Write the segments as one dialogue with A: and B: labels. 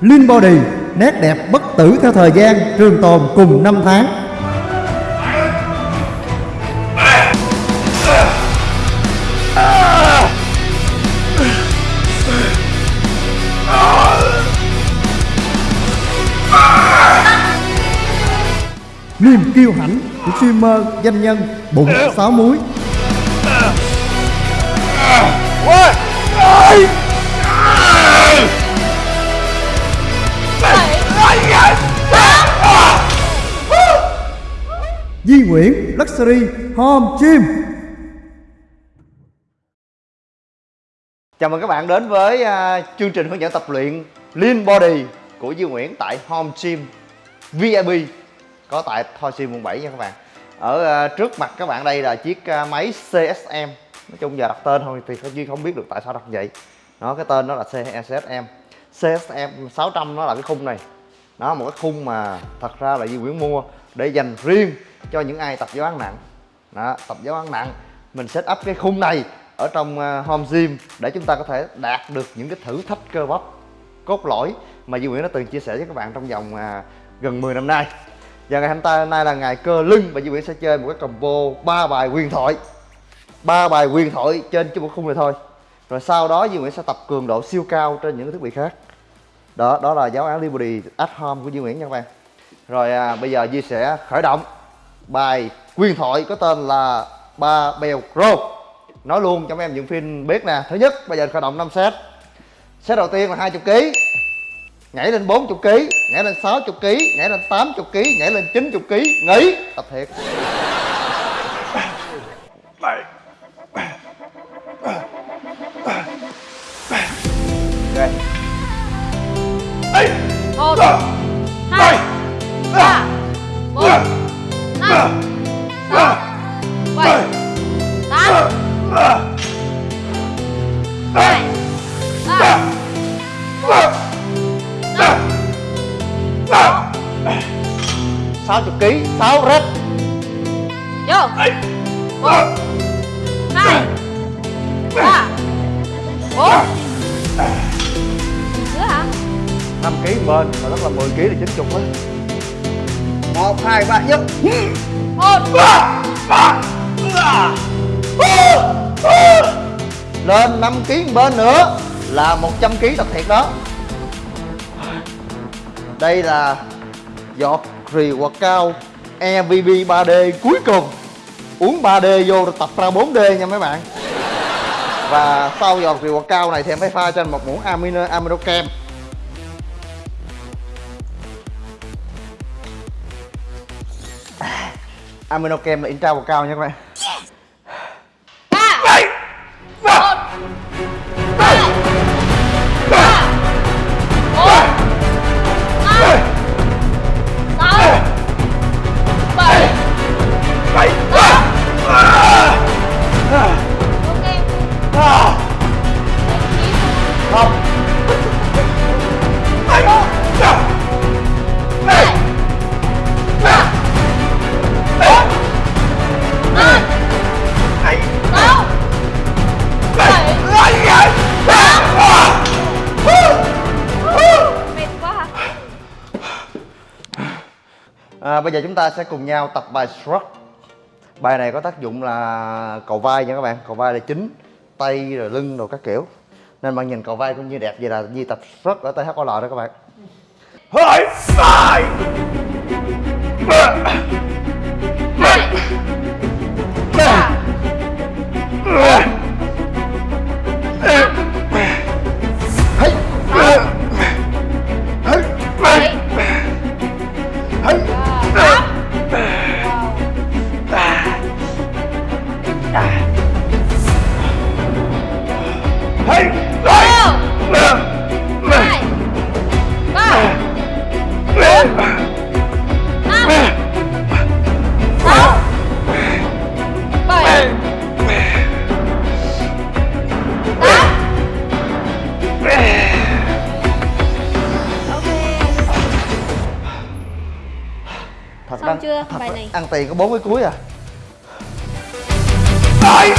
A: Lean Body, Nét đẹp bất tử theo thời gian, Trường tồn cùng năm tháng. Niềm kiêu hãnh của streamer danh nhân bụng sáu múi. Di Nguyễn Luxury Home Gym
B: Chào mừng các bạn đến với uh, chương trình hướng dẫn tập luyện Lean Body của Di Nguyễn tại Home Gym VIP có tại Thoi Gym quận 7 nha các bạn. Ở uh, trước mặt các bạn đây là chiếc uh, máy CSM. Nói chung giờ đặt tên thôi thì Duy không biết được tại sao đặt vậy. Nó cái tên nó là CSM. CSM 600 nó là cái khung này. Nó một cái khung mà thật ra là Di Nguyễn mua để dành riêng cho những ai tập giáo án nặng. Đó, tập giáo án nặng. Mình set up cái khung này ở trong ờ, home gym để chúng ta có thể đạt được những cái thử thách cơ bắp cốt lõi mà Duy Nguyễn đã từng chia sẻ với các bạn trong vòng ờ, gần 10 năm nay. Và ngày hôm nay là ngày cơ lưng và Duy Nguyễn sẽ chơi một cái combo ba bài quyền thoại. Ba bài quyền thoại trên cái một khung này thôi. Rồi sau đó Duy Nguyễn sẽ tập cường độ siêu cao trên những cái thiết bị khác. Đó đó là giáo án Liberty at home của Duy Nguyễn nha các bạn rồi à, bây giờ Duy sẽ khởi động bài quyền thoại có tên là ba bèo pro nói luôn cho mấy em dựng phim biết nè. Thứ nhất bây giờ khởi động 5 set. Set đầu tiên là 20 kg nhảy lên 40 kg nhảy lên 60 kg nhảy lên 80 kg nhảy lên 90 kg nghỉ. Tập thiệt.
C: Bảy
B: ok
C: ấy bảy
D: tám hai ba một năm sáu
B: 60 kg 6 rep
D: vô một hai ba bốn nữa hả?
B: 5 kg bên mà rất là 10 kg thì 90 á. 1 2 3 nhất.
D: Một
B: lên 5 kg bên nữa là 100 kg tập thiệt đó. Đây là giọt rì quạt cao EVB 3D cuối cùng. Uống 3D vô rồi tập ra 4D nha mấy bạn. Và sau giọt rì quạt cao này thì em phải pha cho anh một muỗng amino amino kem. Amino kem là intra quạt cao nha các bạn. À, bây giờ chúng ta sẽ cùng nhau tập bài shrug Bài này có tác dụng là cầu vai nha các bạn. Cầu vai là chính Tay rồi lưng rồi các kiểu. Nên bạn nhìn cầu vai cũng như đẹp vậy là Di tập shrug ở THOL đó các bạn.
D: Hơi sai
B: Yeah.
D: Xong
B: ăn-
D: chưa? Bài này.
B: Ăn tiền có bốn cái cuối à.
C: Bảy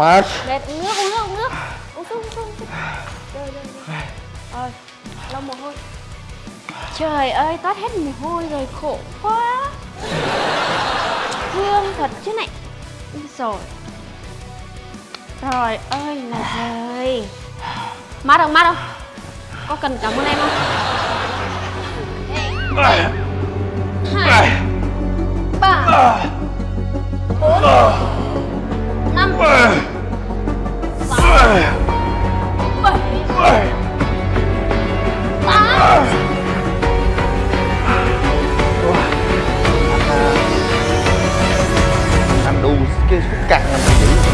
D: mệt mệt uống nước uống nước uống nước. Uống xuống uống xuống chơi chơi ơi lau mồ hôi. Trời ơi toát hết mồ hôi rồi khổ quá. Thương thật chứ này. Rồi trời ơi là trời. Mát không mát không? Có cần cảm ơn em không? Hai ba bốn
B: cái cái căng anh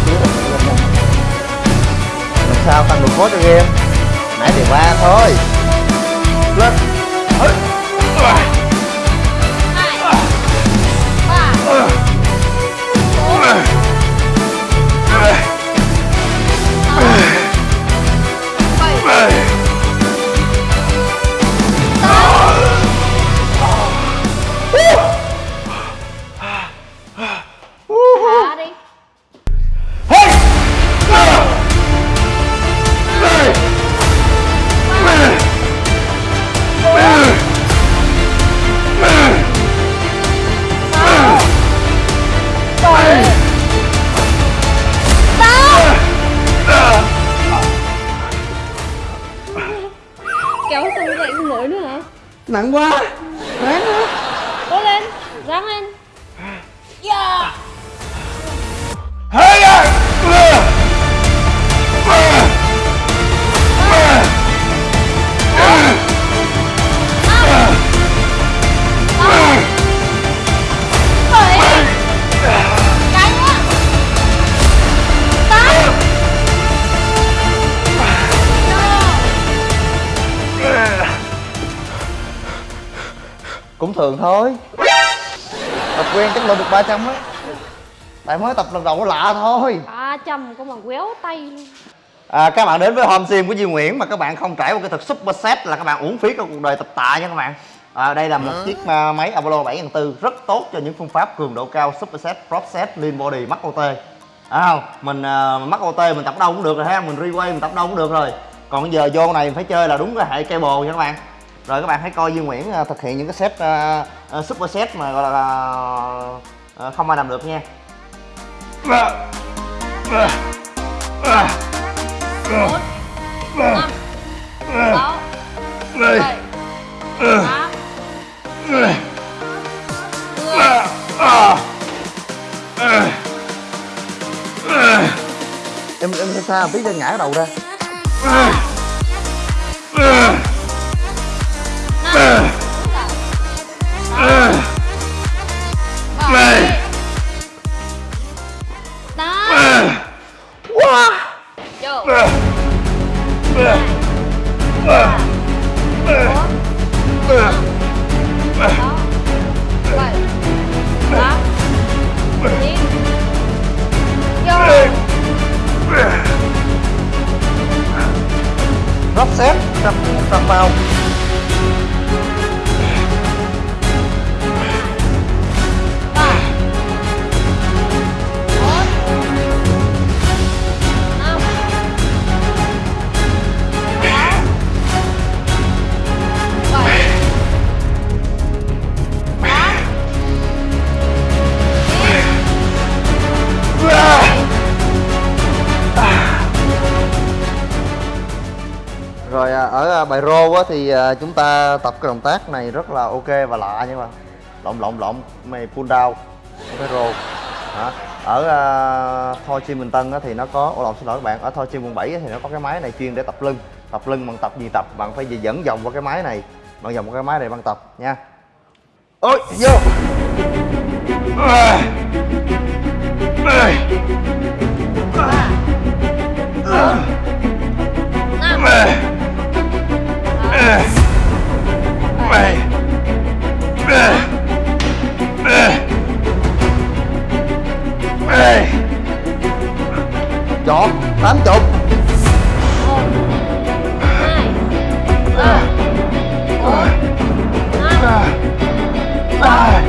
B: giữ làm sao tăng độ khó cho game? Nãy thì ba thôi. Lên.
D: Kéo xong dậy không nổi nữa hả?
B: Nặng quá. Ráng nữa
D: cố lên ráng lên. Yeah
C: Hey!
D: bảy
B: cũng thường thôi. Tập quen chắc lên được 300 á tại mới tập lần đầu nó lạ thôi.
D: Ba trăm có mà quéo tay luôn.
B: À, các bạn đến với home sim của Duy Nguyễn mà các bạn không trải qua cái thực super set là các bạn uổng phí cả cuộc đời tập tạ nha các bạn. À, đây là một chiếc à, máy Apollo 7 rất tốt cho những phương pháp cường độ cao super set prop set lean body mắc OT à, không mình à, mắc OT mình tập đâu cũng được rồi ha mình requay mình tập đâu cũng được rồi. Còn bây giờ vô này mình phải chơi là đúng cái hệ cable nha các bạn rồi các bạn hãy coi Duy Nguyễn thực hiện những cái set uh, super set mà gọi là uh, không ai làm được nha
D: bốn năm sáu bảy tám mười
B: em em sao biết một cho ngã đầu ra bài rô á thì à, chúng ta tập cái động tác này rất là ok và lạ nhưng mà lộn lộn lộn mày pull down. Phải rô Hả? ở uh, Thoi Chi Bình Tân á thì nó có ồ lộn xin lỗi các bạn ở Thoi Chi quận 7 á thì nó có cái máy này chuyên để tập lưng. Tập lưng bằng tập gì tập? Bạn phải dẫn vòng qua cái máy này bạn vòng qua cái máy này bạn tập nha. Ôi vô!
D: Một hai ba năm tám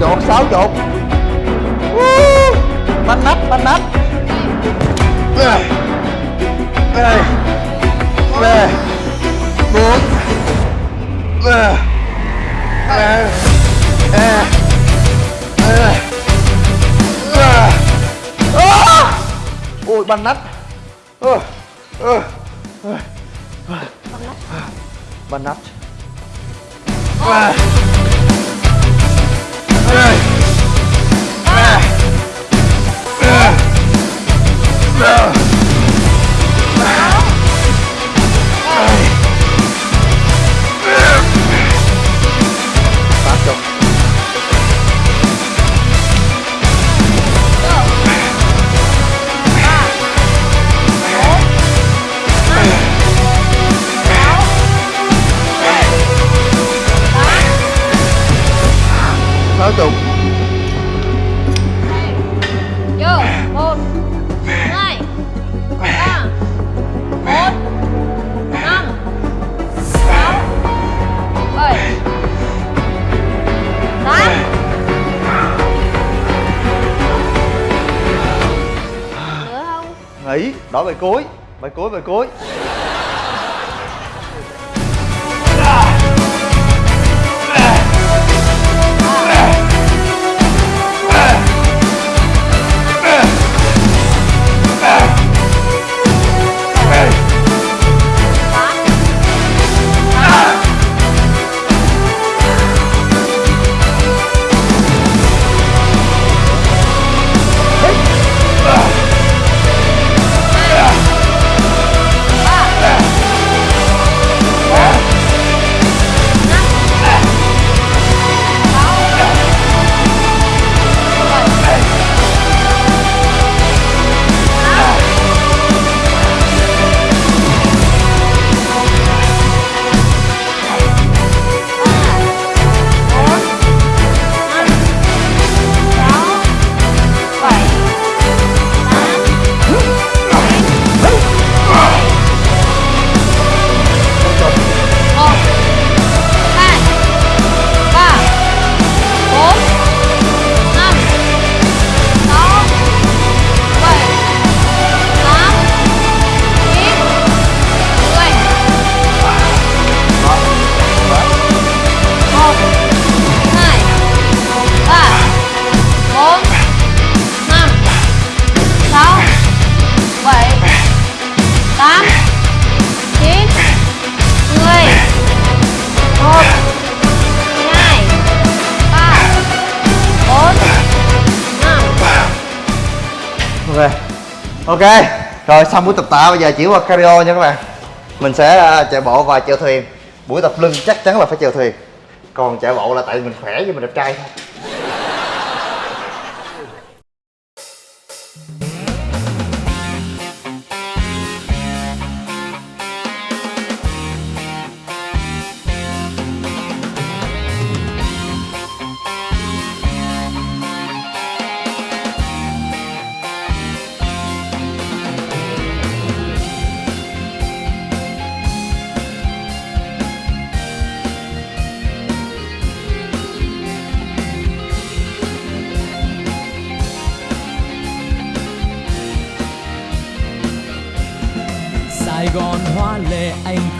B: chọn xáo trộn Woo! nắp, banh nắp. Đây đây đây bốn. Ban nát nắp Ờ, ờ, ờ. bánh À. À. À. À. nghỉ đổi bài cuối. Bài cuối bài cuối. Ok, rồi xong buổi tập tạ, bây giờ chuyển qua cardio nha các bạn. Mình sẽ à, chạy bộ và chèo thuyền. Buổi tập lưng chắc chắn là phải chèo thuyền. Còn chạy bộ là tại mình khỏe với mình đẹp trai thôi.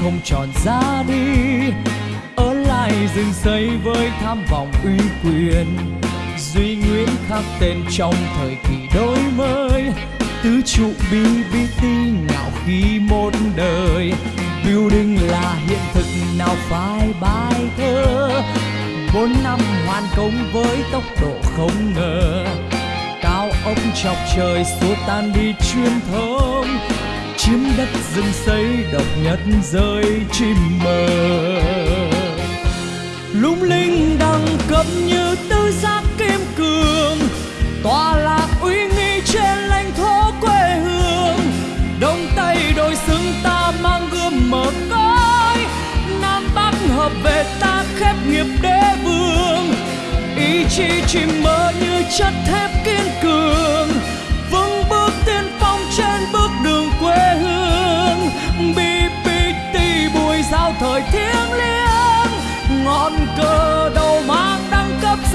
E: Không tròn ra đi. Ở lại rừng xây với tham vọng uy quyền, Duy Nguyễn khắc tên trong thời kỳ đổi mới. Tứ trụ BBT ngạo khí một đời, Building là hiện thực nào phải bài thơ. Bốn năm hoàn công với tốc độ không ngờ, Cao ốc chọc trời xua tan đi truyền thống chiếm đất rừng xây, độc nhất rơi chim mờ. Lung linh đẳng cấp như tứ giác kim cương tòa lạc uy nghi trên lãnh thổ quê hương. Đông tây đôi xứng ta mang gươm mở cõi, nam bắc hợp về ta khép nghiệp đế vương. Ý chí chim mơ như chất thép kim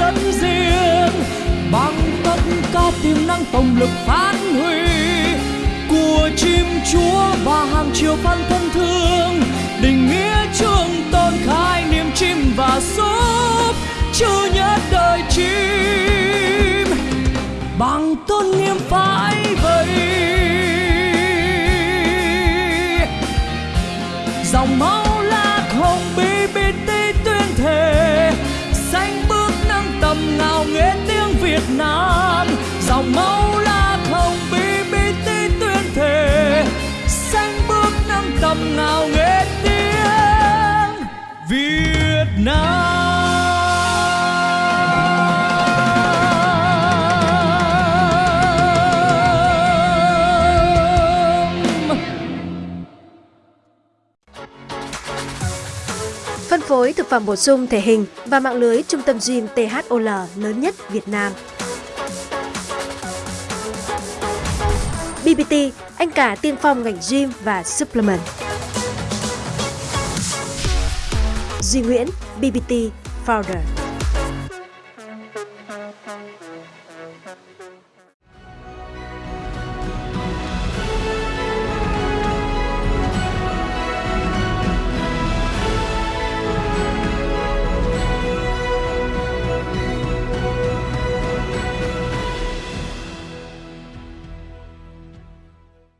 E: rất riêng. Bằng tất cả tiềm năng tổng lực phát huy của chim chúa và hàng triệu fan thân thương, định nghĩa trường tồn khai niềm chim và giúp chưa nhất đời chim. Bằng tôn nghiêm phải vậy dòng máu Nam dòng máu lạc hồng BBT tuyên thề. Xanh bước nâng tầm ngào nghệ tiếng Việt Nam.
F: Phân phối thực phẩm bổ sung thể hình và mạng lưới trung tâm gym THOL lớn nhất Việt Nam. BBT, anh cả tiên phong ngành gym và supplement. Duy Nguyễn, BBT Founder.